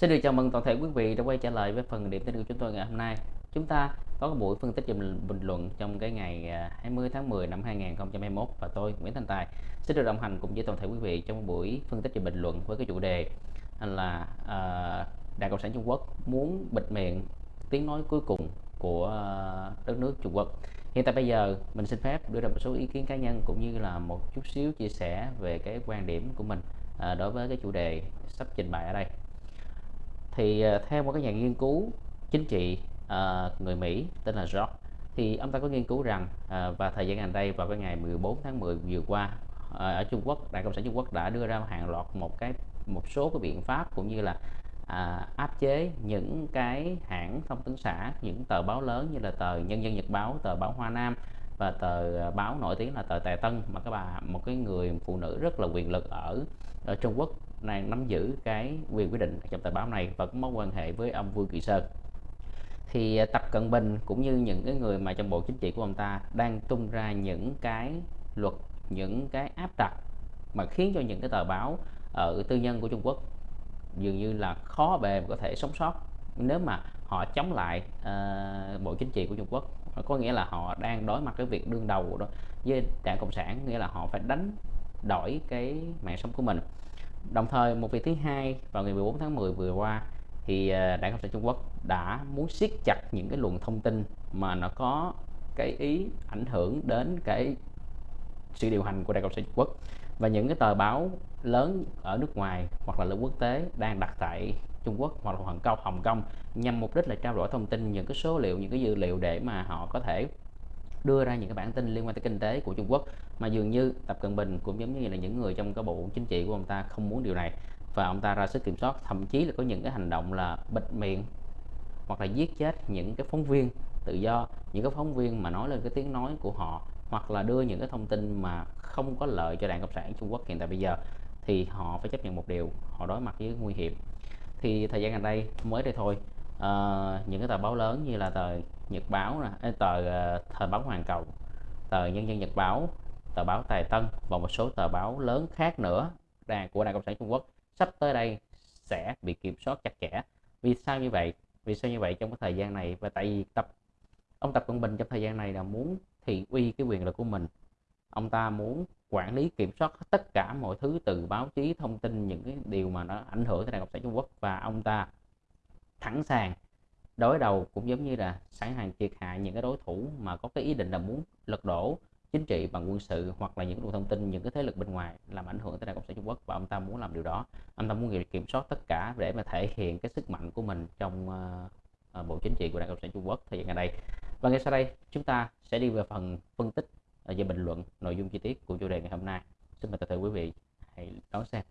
Xin được chào mừng toàn thể quý vị đã quay trở lại với phần điểm tin của chúng tôi ngày hôm nay. Chúng ta có cái buổi phân tích và bình luận trong cái ngày à, 20 tháng 10 năm 2021 và tôi Nguyễn Thành Tài sẽ được đồng hành cùng với toàn thể quý vị trong buổi phân tích và bình luận với cái chủ đề là uh, Đảng Cộng sản Trung Quốc muốn bịt miệng tiếng nói cuối cùng của uh, đất nước Trung Quốc. Hiện tại bây giờ mình xin phép đưa ra một số ý kiến cá nhân cũng như là một chút xíu chia sẻ về cái quan điểm của mình uh, đối với cái chủ đề sắp trình bày ở đây thì ờ, theo một cái nhà nghiên cứu chính trị uh, người Mỹ tên là George thì ông ta có nghiên cứu rằng ờ, uh, và thời gian gần đây vào cái ngày 14 tháng 10 vừa qua uh, ở Trung Quốc Đảng Cộng sản Trung Quốc đã đưa ra hàng loạt một cái một số cái biện pháp cũng như là à, áp chế những cái hãng thông tấn xã những tờ báo lớn như là tờ Nhân dân Nhật báo tờ báo Hoa Nam và tờ báo nổi tiếng là tờ Tài Tân mà các bà một cái người phụ nữ rất là quyền lực ở ở Trung Quốc đang nắm giữ cái quyền quyết định trong tờ báo này và có mối quan hệ với ông Vương Kỳ Sơn. Thì à, Tập Cận Bình cũng như những cái người mà trong bộ chính trị của ông ta đang tung ra những cái luật những cái áp đặt mà khiến cho những cái tờ báo ở tư nhân của Trung Quốc dường như là khó bề có thể sống sót nếu mà họ chống lại uh, bộ chính trị của Trung Quốc. Có nghĩa là họ đang đối mặt với việc đương đầu đó với đảng cộng sản nghĩa là họ phải đánh đổi cái mạng sống của mình đồng thời, một việc thứ hai, vào ngày 14 tháng 10 vừa qua, thì à, đảng cộng sản Trung Quốc đã muốn siết chặt những cái luồng thông tin mà nó có cái ý ảnh hưởng đến cái sự điều hành của đảng cộng sản Trung Quốc. Và những cái tờ báo lớn ở nước ngoài hoặc là lớn quốc tế đang đặt tại Trung Quốc hoặc là Hồng Kông Hồng Kông nhằm mục đích là trao đổi thông tin, những cái số liệu, những cái dữ liệu để mà họ có thể đưa ra những cái bản tin liên quan tới kinh tế của Trung Quốc mà dường như Tập Cận Bình cũng giống như là những người trong cái bộ chính trị của ông ta không muốn điều này. Và ông ta ra sức kiểm soát, thậm chí là có những cái hành động là bịt miệng hoặc là giết chết những cái phóng viên tự do, những cái phóng viên mà nói lên cái tiếng nói của họ hoặc là đưa những cái thông tin mà không có lợi cho đảng cộng sản Trung Quốc hiện tại bây giờ, thì họ phải chấp nhận một điều, họ đối mặt với nguy hiểm. Thì thời gian gần đây mới đây thôi uh, những cái tờ báo lớn như là tờ Nhật báo nè tờ uh, thời báo Hoàn Cầu tờ Nhân dân Nhật báo tờ báo Tài Tân và một số tờ báo lớn khác nữa đảng của đảng cộng sản Trung Quốc sắp tới đây sẽ bị kiểm soát chặt chẽ. Vì sao như vậy? Vì sao như vậy trong cái thời gian này? Và tại vì tập ông tập cận bình trong thời gian này là muốn thị uy cái quyền lực của mình. Ông ta muốn quản lý kiểm soát tất cả mọi thứ từ báo chí thông tin những cái điều mà nó ảnh hưởng tới đảng cộng sản trung quốc. Và ông ta thẳng sàng đối đầu cũng giống như là sẵn sàng triệt hạ những cái đối thủ mà có cái ý định là muốn lật đổ chính trị bằng quân sự hoặc là những luồng thông tin những cái thế lực bên ngoài làm ảnh hưởng tới đảng cộng sản trung quốc và ông ta muốn làm điều đó. Ông ta muốn kiểm soát tất cả để mà thể hiện cái sức mạnh của mình trong uh, bộ chính trị của đảng cộng sản trung quốc thời gian gần đây. Và ngay sau đây chúng ta sẽ đi vào phần phân tích ờ, và bình luận nội dung chi tiết của chủ đề ngày hôm nay. Xin mời tất cả quý vị hãy đón xem.